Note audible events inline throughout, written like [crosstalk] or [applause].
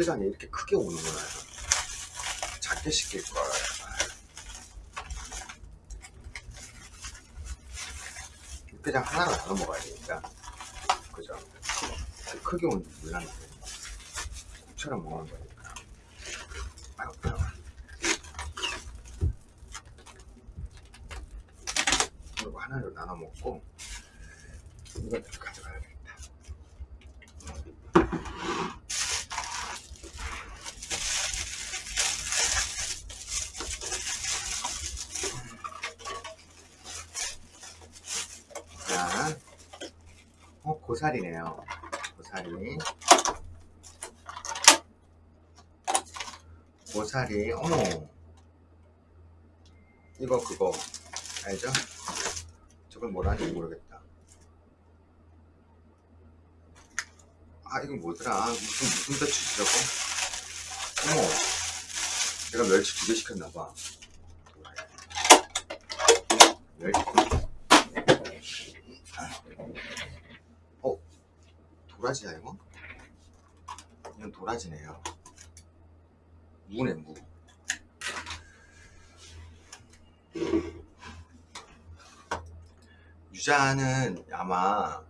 육개장이 이렇게 크게 오는구나 작게 시킬걸 육개장 하나로 나눠 먹어야 되니까. 그죠? 크게 오는 줄 몰랐는데 국처럼 먹는 거니까 아유 그래 이거 하나로 나눠 먹고 이거 가져가야겠다 자, 어, 고사리네요. 고사리. 고사리, 어머. 이거, 그거, 알죠? 저걸 뭐라 하는지 모르겠다. 아, 이건 뭐더라? 무슨, 무슨 배추지라고? 어머. 내가 멸치 두 개 시켰나봐. 멸치. 어? 도라지야 이거? 이건 도라지네요. 무네 무. 유자는 아마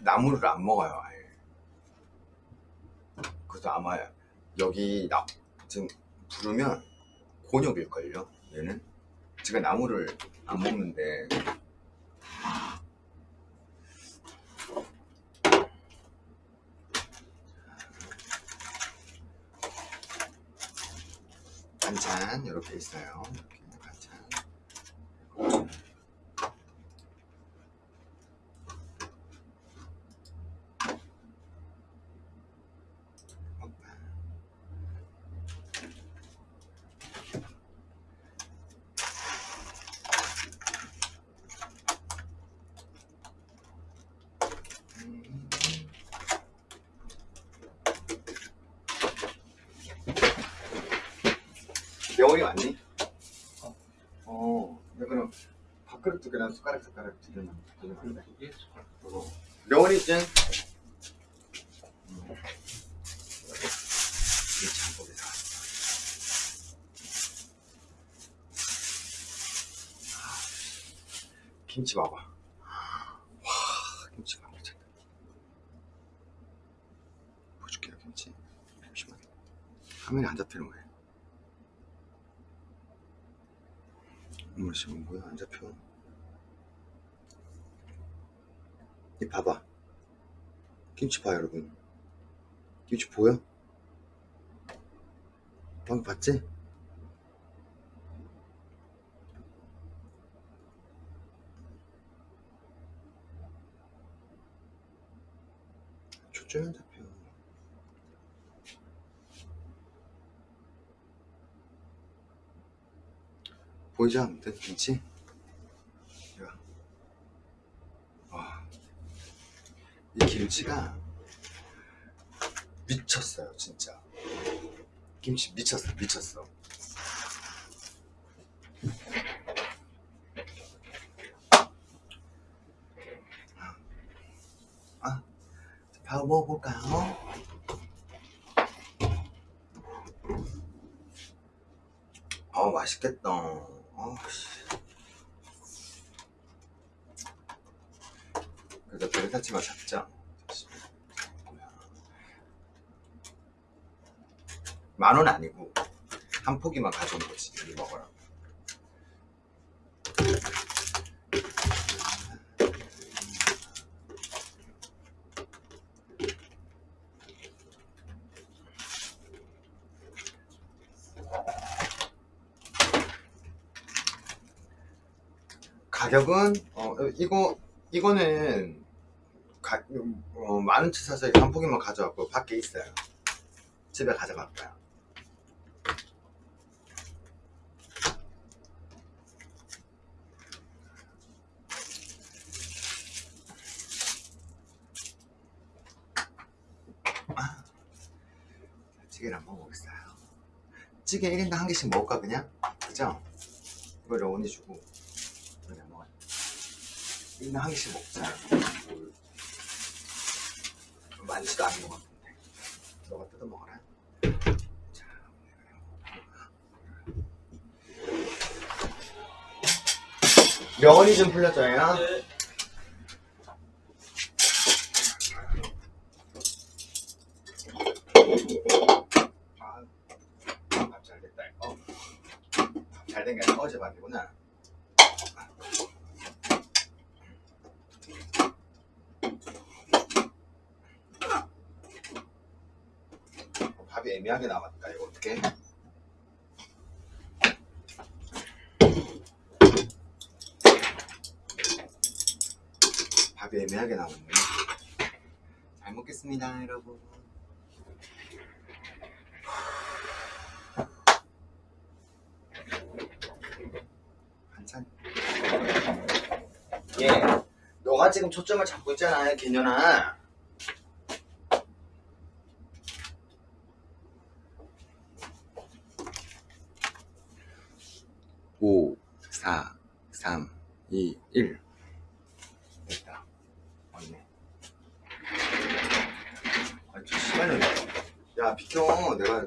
나무를 안 먹어요 아예. 그래서 아마 여기 나, 지금 부르면 곤욕일걸요 얘는? 제가 나무를 안 먹는데 반찬 이렇게 있어요. 이렇게 반찬. 명월이 왔니? 어. 어. 야, 그럼 밥그릇 두 개랑 숟가락 숟가락 두 개만 두개만 할래? 어. 명월이 있지? 김치 봐봐. 와, 김치가 미쳤다. 보여줄게요, 김치. 잠시만. 화면이 안 잡히는 거예요. 어머 지금 뭐야 안 잡혀 이 봐봐 김치 봐 여러분 김치 보여? 방금 봤지? 초점이 안 잡혀 보이지 않는데 김치? 야. 와. 이 김치가 미쳤어요 진짜. 김치 미쳤어 미쳤어. 아, 밥 먹어볼까요? 아 맛있겠다. 아씨 그래도 베르타치마 잡자. 만 원 아니고 한 포기만 가져온 거지 여기 먹어라. 가격은 어 이거 이거는 가, 어, 만원치 사서 한 포기만 가져왔고 밖에 있어요. 집에 가져갈 거야 아, 찌개를 한번 먹겠어요. 찌개 1인당 한 개씩 먹을까 그냥? 그죠? 이거를 언니 주고. 그냥 먹어요. 1인당 한 개씩 먹자. 뭘 많지도 않은 것 같은데 너가 뜯어먹어라 자, 명언이 좀 풀렸죠? 네. 어, 밥이 애매하게 남았다. 이거 어떻게? 밥이 애매하게 남았네. 잘 먹겠습니다, 여러분. 반찬. 예. 너가 지금 초점을 잡고 있잖아, 개년아. 2, 1 됐다. 맞네. 아니 저 시간이 야 비켜. 내가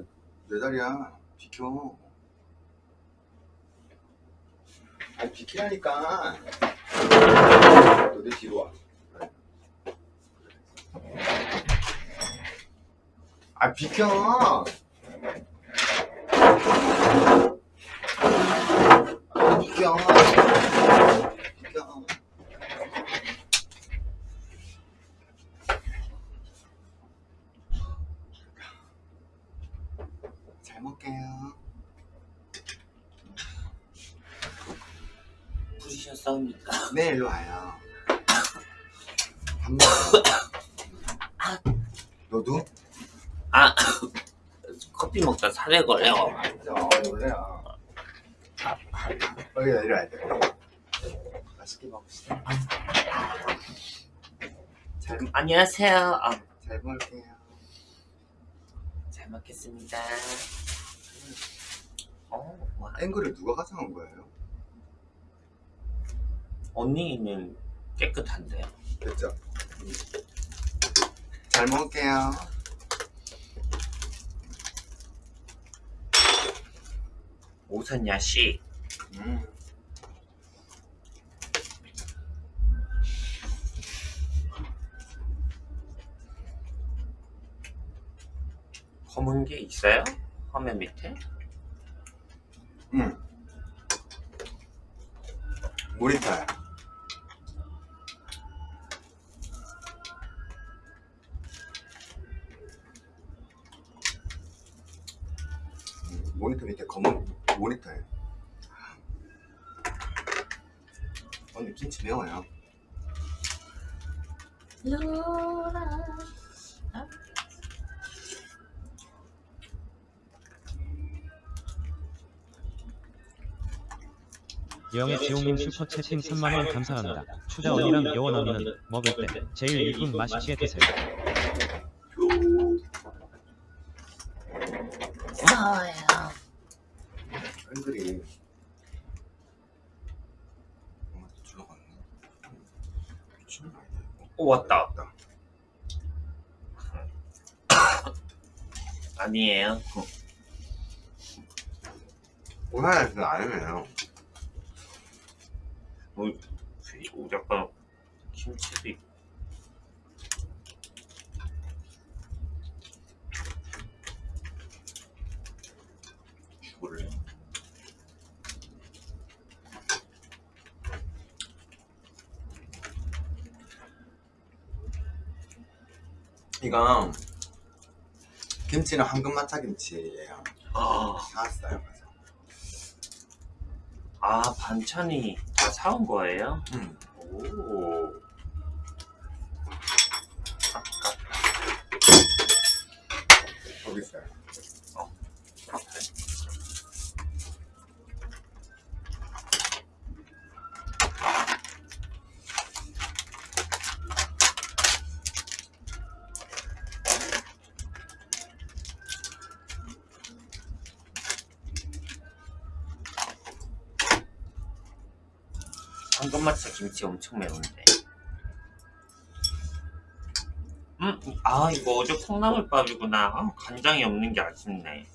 내 자리야. 비켜. 아니 비키라니까. 너 내 뒤로 와. 아, 비켜! 일로 와요. 밥 먹어. 너도? 아 [coughs] 커피 먹다 살에 걸려 어, 놀래요. 여기 내려와야 돼. 맛있게 먹읍시다. 잘, 안녕하세요 아, 잘 먹을게요. 잘 먹겠습니다 어, 와, 앵글을 누가 가져온 거예요? 언니는 깨끗한데요 됐죠? 잘 먹을게요. 오선야 씨 음. 검은 게 있어요? 화면 밑에? 응. 모니터야. 모니터 밑에 검은 모니터예요. 언니 김치 매워요. 영의 지용님 슈퍼채팅 3만원 감사합니다. 추자 언니랑 여원 언니는 먹을 때 제일 이쁜 맛있게 드세요 앵글이 엄마 들어갔네. 미친놈 아니다 이거. 오 왔다 왔다. 아니에요? 오사야는 아니에요. 그리고 약간 김치도 있고. 죽을래. 이거 김치는 황금마차 김치예요. 아, 사왔어요. 그래서. 아 반찬이 다 사온 거예요? 음. 오 거기 있어요. 김치 엄청 매운데. 음, 아 이거 어제 콩나물밥이구나. 아, 간장이 없는 게 아쉽네.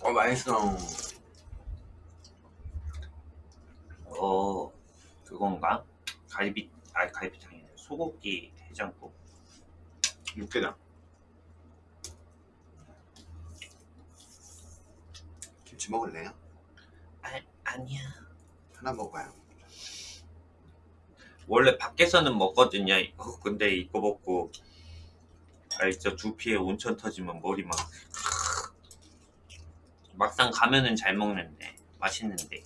어 맛있어 어 그건가? 갈비 아 갈비탕이네 소고기 해장국 육개장 김치 먹을래요? 아, 아니야. 하나 먹어요. 원래 밖에서는 먹거든요. 이거 근데 이거 먹고 알죠 두피에 온천 터지면 머리 막 막상 가면은 잘 먹는데 맛있는데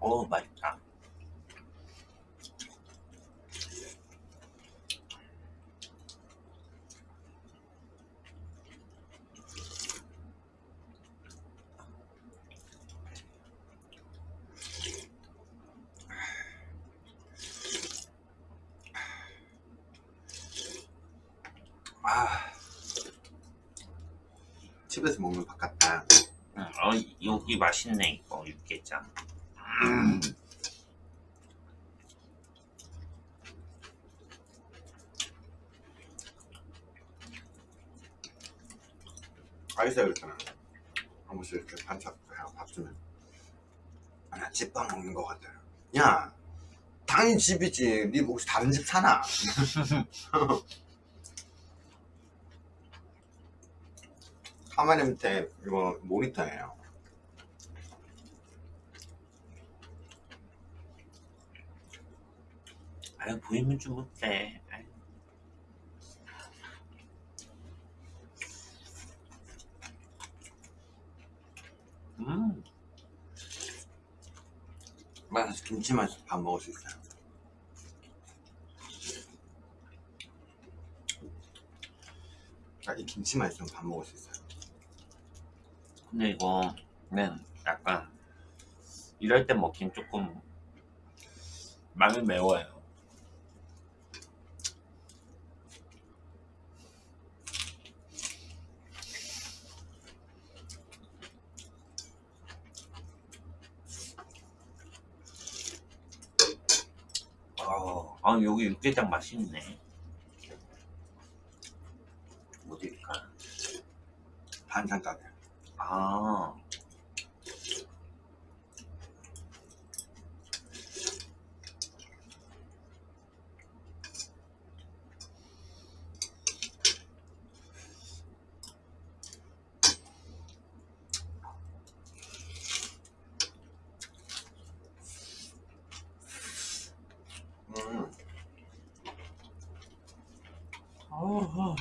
오 맛있다 아 집에서 먹는 밥 같다. 응, 어, 여기 맛있네 이거 육개장. 음. 아이스 이렇게는 한 번씩 이렇게 반찬 해밥 주면. 아나 집밥 먹는 것 같아요. 야 당연히 집이지. 니 혹시 다른 집 사나 [laughs] 카메라 밑에 이거 모니터예요. 아유 보이면 좀 아유. 음. 맛있어. 김치만 있어도 밥 먹을 수 있어요. 아, 이 김치만 있으면 밥 먹을 수 있어요 근데 이거는 약간 이럴 때 먹긴 조금 많이 매워요. 어, 아 여기 육개장 맛있네. 어딜까? 반찬 가게 아 음. 어허.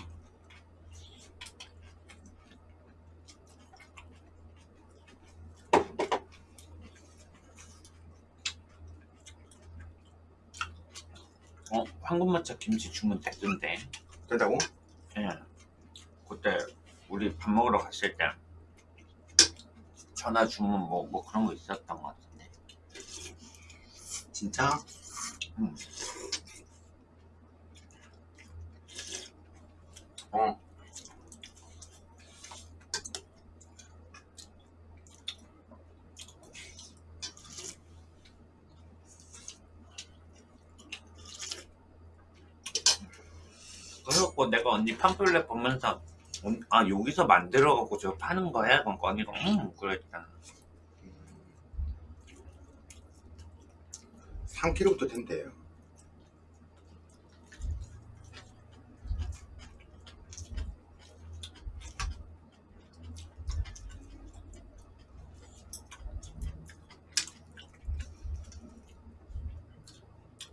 어, 황금마차 김치 주문 됐던데. 된다고? 예. 그때 우리 밥 먹으러 갔을 때 전화 주문 뭐, 뭐 그런 거 있었던 것 같은데. 진짜? 음. 어 갖고 내가 언니 팜플렛 보면서 언- 아 여기서 만들어 갖고 저 파는 거야? 그러니까 언니가 응 그랬잖아. 3kg부터 된대요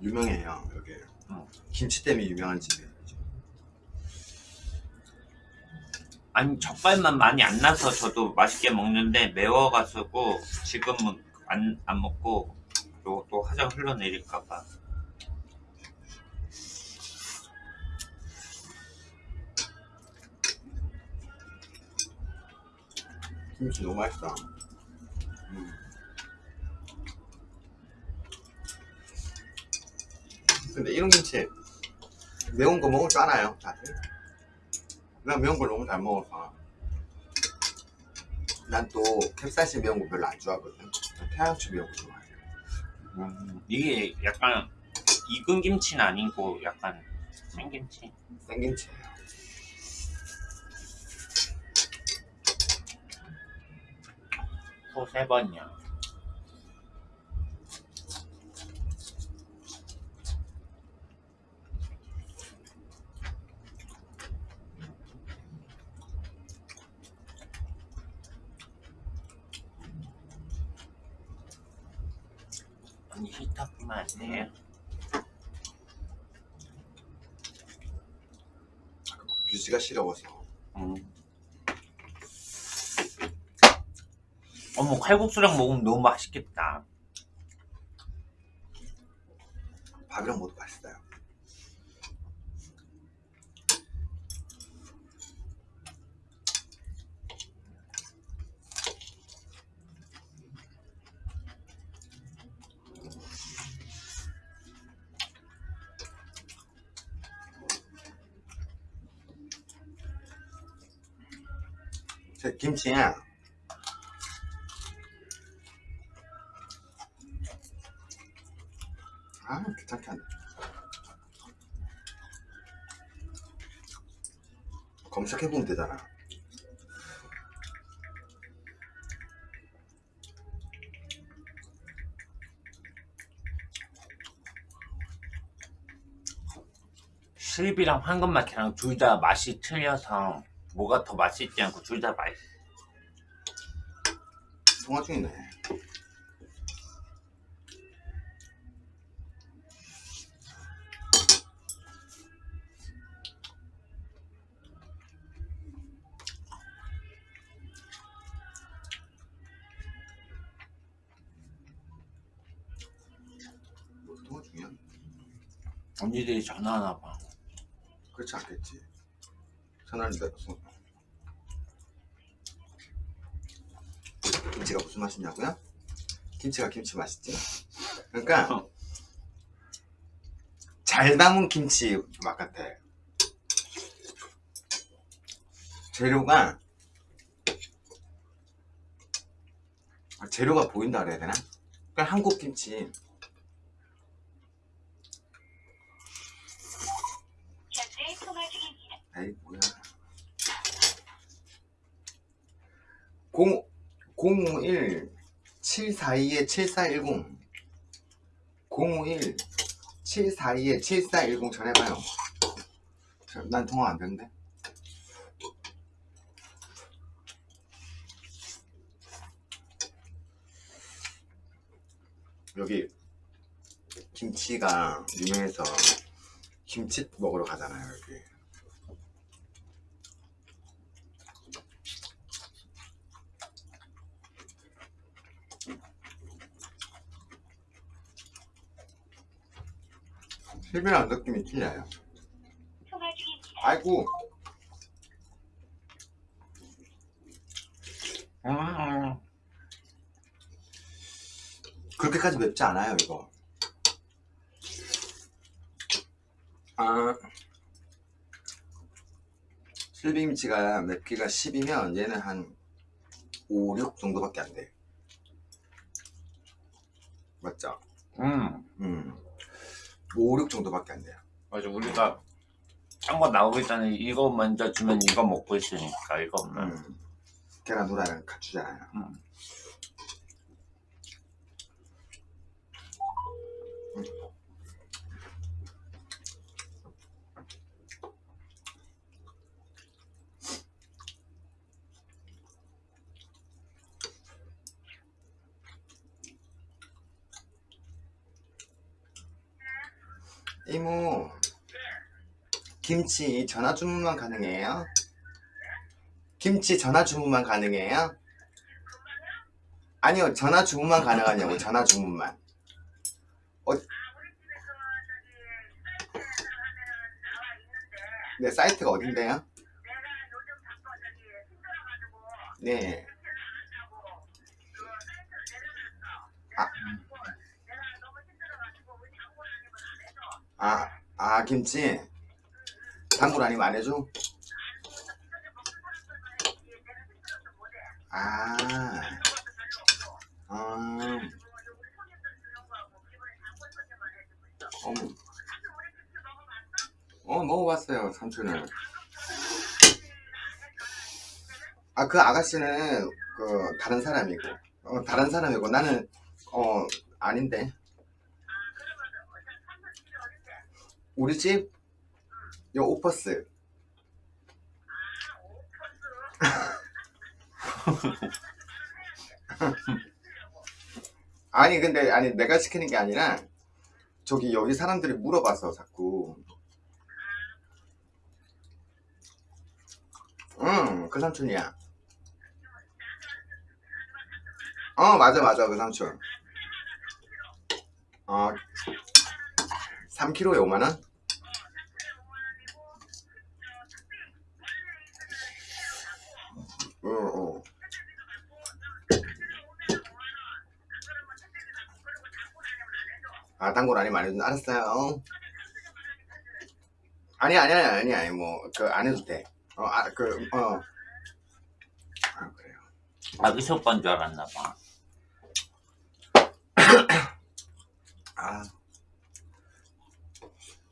유명해요 여기 어. 김치 때문에 유명한 집이에요 아니 젓갈만 많이 안 나서 저도 맛있게 먹는데 매워가지고 지금은 안, 안 먹고 또, 또 화장 흘러내릴까봐 김치 너무 맛있다 음. 근데 이런 김치 매운 거 먹을 줄 알아요 다들? 나 매운 걸 너무 잘 먹어서 난 또 캡사이신 매운 거 별로 안 좋아하거든. 난 태양초 매운 거 좋아해. 음, 이게 약간 익은 김치는 아니고 약간 생김치. 생김치예요. 소세 번이야. 언니 안 돼요? 뷰지가 싫어서. 음. 어머 칼국수랑 먹으면 너무 맛있겠다. 밥이랑 먹어도 맛있어요. 제 김치야. 아 귀찮게 한다. 검색해보면 되잖아. 실비랑 황금마키랑 둘 다 맛이 틀려서 뭐가 더 맛있지 않고 둘 다 맛있어. 통화 중이네. 뭐 통화 중이야? 언니들이 전화하나 봐. 그렇지 않겠지. 전화를 내렸 김치가 무슨 맛이냐고요? 김치가 김치 맛있지. 그러니까 잘 담은 김치 맛 같아. 재료가 아, 재료가 보인다 그래야 되나? 그러니까 한국 김치. 에이 뭐야 0 051 742에 7410 051 742에 7410 전해봐요. 저- 난 통화 안 되는데. 여기 김치가 유명해서 김치 먹으러 가잖아요 여기 실비랑 느낌이 틀려요. 통화 중입니다. 아이고, 음, 그렇게까지 맵지 않아요, 이거. 아, 실비김치가 맵기가 10이면 얘는 한 5, 6 정도밖에 안 돼. 맞죠? 음, 음. 5, 6 정도밖에 안 돼요. 맞아. 우리가 딴거 나오기 전에 이거 먼저 주면 이거 먹고 있으니까 이거 없나? 음. 계란 후라이랑 갖추잖아요. 음. 이모, 김치 전화 주문만 가능해요? 김치 전화 주문만 가능해요? 아니요, 전화 주문만 가능하냐고, 전화 주문만. 어, 네, 사이트가 어딘데요? 네. 아, 김치? 단골 아니면 안 해줘? 아. 아. 어머. 어, 먹어봤어요, 삼촌은. 아, 그 아가씨는, 그, 다른 사람이고. 어, 다른 사람이고, 나는, 어, 아닌데. 우리 집? 요 오퍼스. [laughs] 아니 근데 아니 내가 시키는 게 아니라 저기 여기 사람들이 물어봐서 자꾸 응그 삼촌이야 어 맞아 맞아 그 삼촌 어 3kg에 5만원? 어, 어. 아, 단골 아니면 안 해도 알았어요. 아니, 아니, 아니, 아니, 아니, 뭐, 그, 안 해도 돼. 어, 아, 그, 어. 아, 그래요. 아기새 오빠인 줄 알았나 봐. [coughs] 아.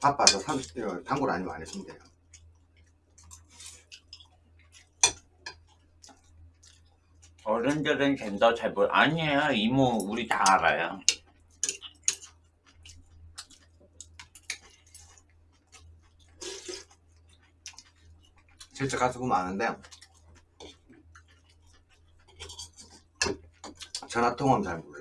바빠서 삼, 어, 단골 아니면 안 해주면 돼요. 어른들은 젠더 잘 몰, 아니에요. 이모, 우리 다 알아요. 실제 가서 보면 아는데, 전화 통화하면 잘 몰라.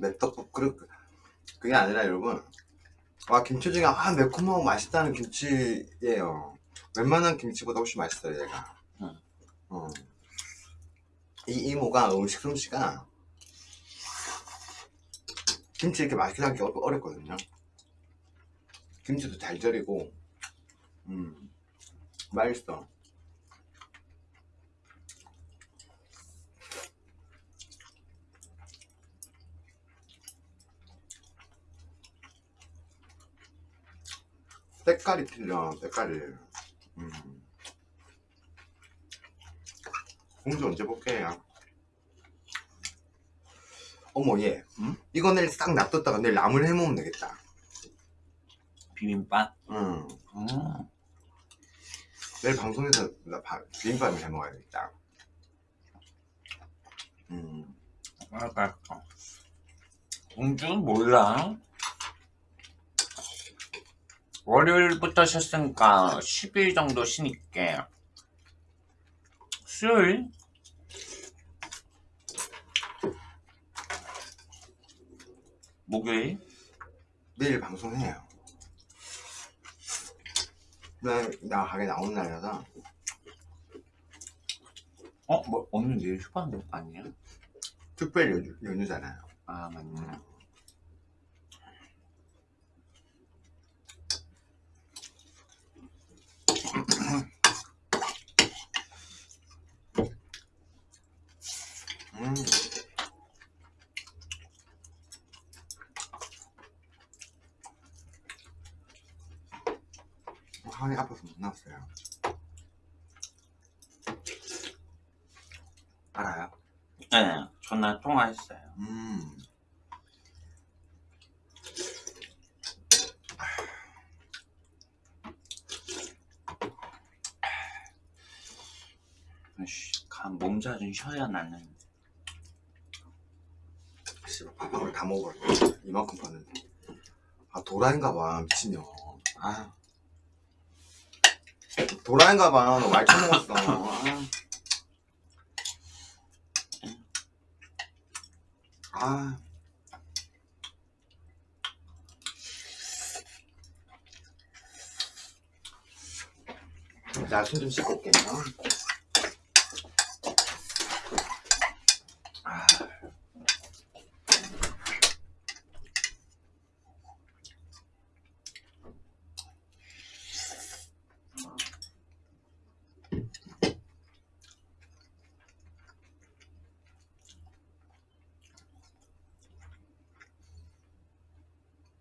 맵떡국 그렇 그게 아니라 여러분 와 김치 중에 아 매콤하고 맛있다는 김치예요 웬만한 김치보다 훨씬 맛있어요 얘가 응. 어. 이 이모가 음식 솜씨가 김치 이렇게 맛있게 하기 어- 어렵거든요 김치도 잘 절이고 음 맛있어 색깔이 틀려 색깔이 음. 공주 언제 볼게요 어머 얘 응? 이거 내일 싹 놔뒀다가 내일 나물 해먹으면 되겠다 비빔밥? 응. 음. 내일 방송에서 나 바- 비빔밥을 해먹어야겠다 음. 알았어. 공주 몰라. 월요일부터 쉬었으니까 10일 정도 쉬니까 수요일? 목요일? 내일 방송해요 나, 나 가게 나오는 날이라서 어? 뭐 오늘 내일 휴방 아니야? 특별 연휴, 연휴잖아요 아 맞네 음. 한이 아파서 못 나왔어요. 알아요? 네 전화 통화했어요 음. 몸자 좀 쉬어야 나는 씨발 밥한걸 다 먹어버려. 이만큼 봤는데. 아 도라인가 봐 미친년. 아. 도라인가 봐 너말 처먹었어. 아. 아. 자, 손좀 씻고 올게요. 아.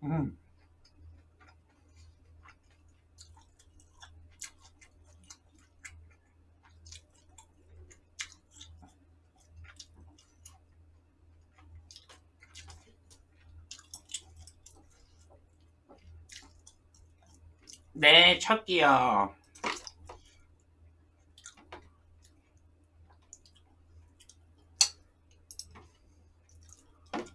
음. 네, 첫끼요.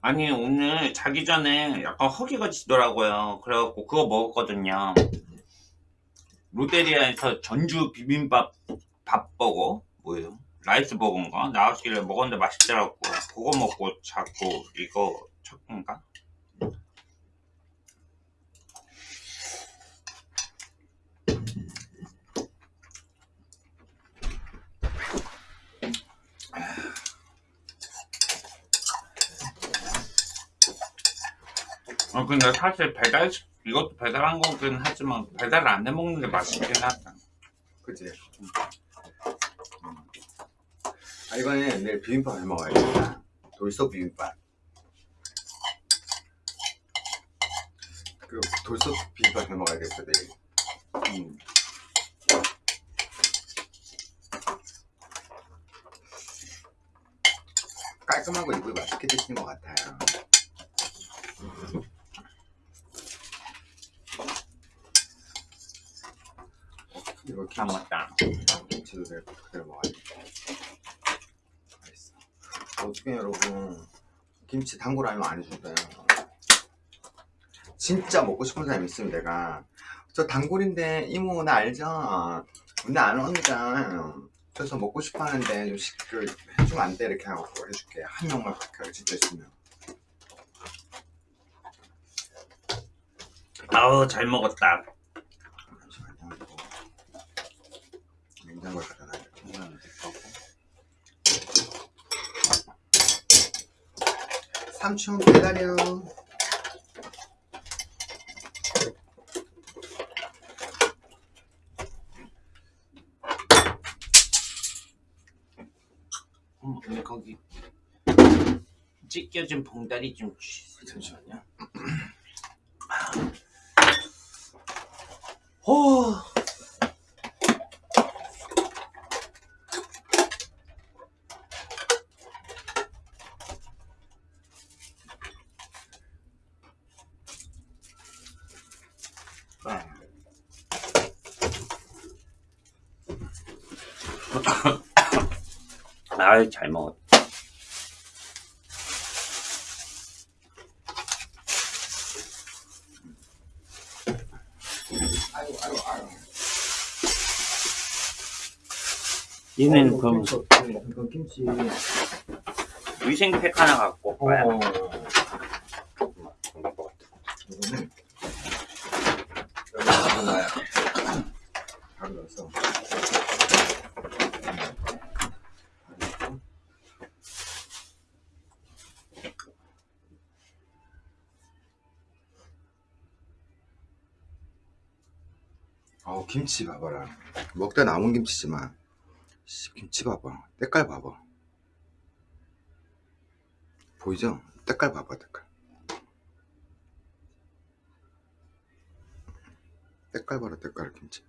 아니 오늘 자기 전에 약간 허기가 지더라고요 그래갖고 그거 먹었거든요 롯데리아에서 전주 비빔밥 밥버거 뭐예요? 라이스 버거인가? 나왔길래 먹었는데 맛있더라고 그거 먹고 자꾸 이거 첫인가? 어 근데 사실 배달 이것도 배달한 거긴 하지만 배달 안해 먹는 게 맛있긴 하다 그치? 음. 아 이번에 내일 비빔밥 해 먹어야겠다 돌솥 비빔밥 그 돌솥 비빔밥 해 먹어야겠어 내일 음. 깔끔하고 이쁘게 맛있게 드시는 것 같아요 이거 다 먹었다. 김치도 내일 그대로 먹어야겠다. 어떻게 여러분? 김치 단골하면 안 해준대요 진짜 먹고 싶은 사람 있으면 내가 저 단골인데 이모 나 알죠? 근데 안 옵니다. 그래서 먹고 싶어 하는데 좀 시, 그, 해주면 안 돼. 이렇게 하고 해줄게. 한 명만 그렇게 진짜 있으면. 아우 잘 먹었다 잠시만요 이거 냉장고에 갖다 놔야겠다 이건 내 거고. 삼촌 기다려 음, 근데 거기 찢겨진 봉다리 좀 주세요 잠시만요 오. 아이 잘 먹었다. 얘는 그럼 이건 김치. 위생팩 하나 갖고 어, 와요 이거는 여기 바로 놔요 바로 넣어서 어우 김치 봐봐라. 먹다 남은 김치지만 씨, 김치 봐봐. 때깔 봐봐. 보이죠? 때깔 봐봐 때깔. 때깔 봐라 때깔 김치.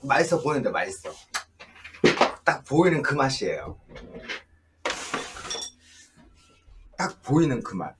맛있어 보이는데 맛있어. 딱 보이는 그 맛이에요 딱 보이는 그 맛